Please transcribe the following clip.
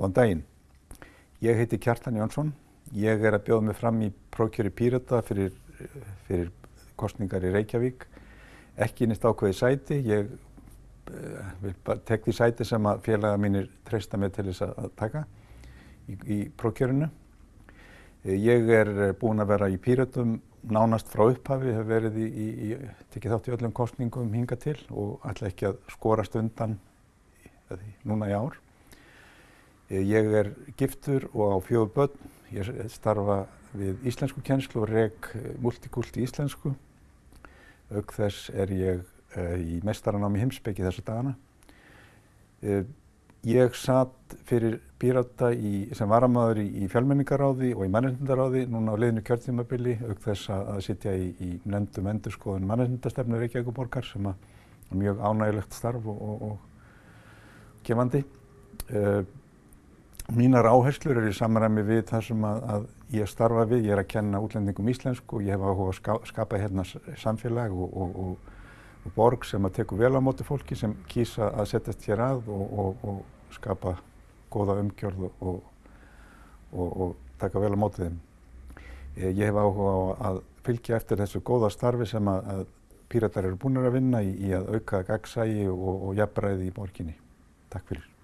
Góðan daginn. Ég heiti Kjartan Jónsson. Ég er að bjóða mig fram í prókjöri Pírata fyrir, fyrir kostningar í Reykjavík. Ekki nýtt ákveði sæti. Ég uh, vil bara tek því sæti sem að félaga mínir treysta mig til þess að taka í, í prókjörinu. Ég er búinn að vera í Píratum nánast frá upphafi, hef verið í, í, í tekið þátt í öllum kostningum hinga til og ætla ekki að skorast undan núna í ár. Ég er giftur og á fjögur börn. Ég starfa við íslensku kennslu og reg multikult í íslensku. Auk þess er ég uh, í mestaranámi heimsbyggi þessa dagana. Uh, ég satt fyrir Pírata í, sem varamæður í, í fjölmenningaráði og í mannreitindaráði núna á liðinu kjörtímabili auk þess að, að sitja í, í nefndum endurskoðun mannreitindastefnu Reykjavíkuborgar sem að mjög ánægilegt starf og, og, og gefandi. Uh, mínar áherslur eru í samræmi við það sem að, að ég starfa við. Ég er að kenna útlendingum íslensku og ég hef áhuga að ska, skapa hérna samfélag og, og borg sem að teku vel á móti fólki sem kýsa að setjast hér að og skapa góða umgjörð og, og, og taka vel á mótið þeim. Ég hef áhuga á að fylgja eftir þessu góða starfi sem að, að píratar eru búin að vinna í, í að auka gagsægi og, og jafnræði í borginni. Takk fyrir.